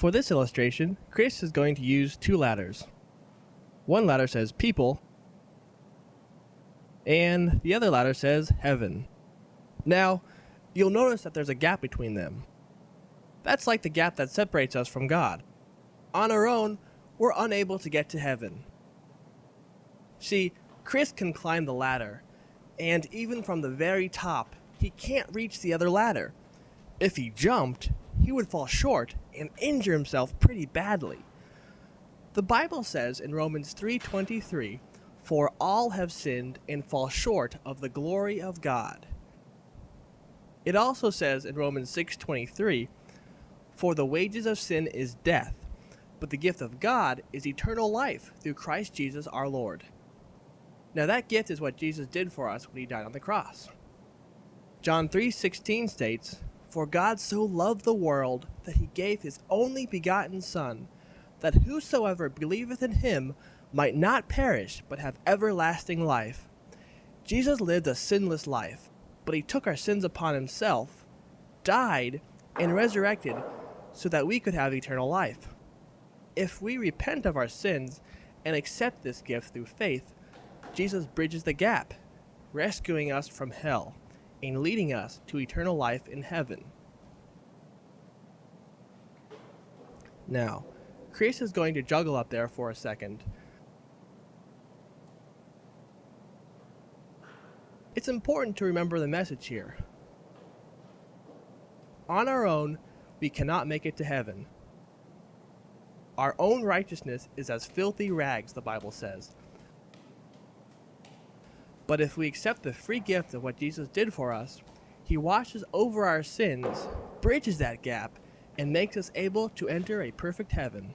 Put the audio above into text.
For this illustration, Chris is going to use two ladders. One ladder says people, and the other ladder says heaven. Now, you'll notice that there's a gap between them. That's like the gap that separates us from God. On our own, we're unable to get to heaven. See, Chris can climb the ladder, and even from the very top, he can't reach the other ladder. If he jumped, he would fall short and injure himself pretty badly. The Bible says in Romans 3:23, "For all have sinned and fall short of the glory of God." It also says in Romans 6:23, "For the wages of sin is death, but the gift of God is eternal life through Christ Jesus our Lord." Now that gift is what Jesus did for us when he died on the cross. John 3:16 states, "For God so loved the world that he gave his only begotten son, that whosoever believeth in him might not perish but have everlasting life." Jesus lived a sinless life, but he took our sins upon himself, died, and resurrected so that we could have eternal life. If we repent of our sins and accept this gift through faith, Jesus bridges the gap, rescuing us from hell and leading us to eternal life in heaven. Now, Chris is going to juggle up there for a second. It's important to remember the message here. On our own, we cannot make it to heaven. Our own righteousness is as filthy rags, the Bible says. But if we accept the free gift of what Jesus did for us, he washes over our sins, bridges that gap, and makes us able to enter a perfect heaven.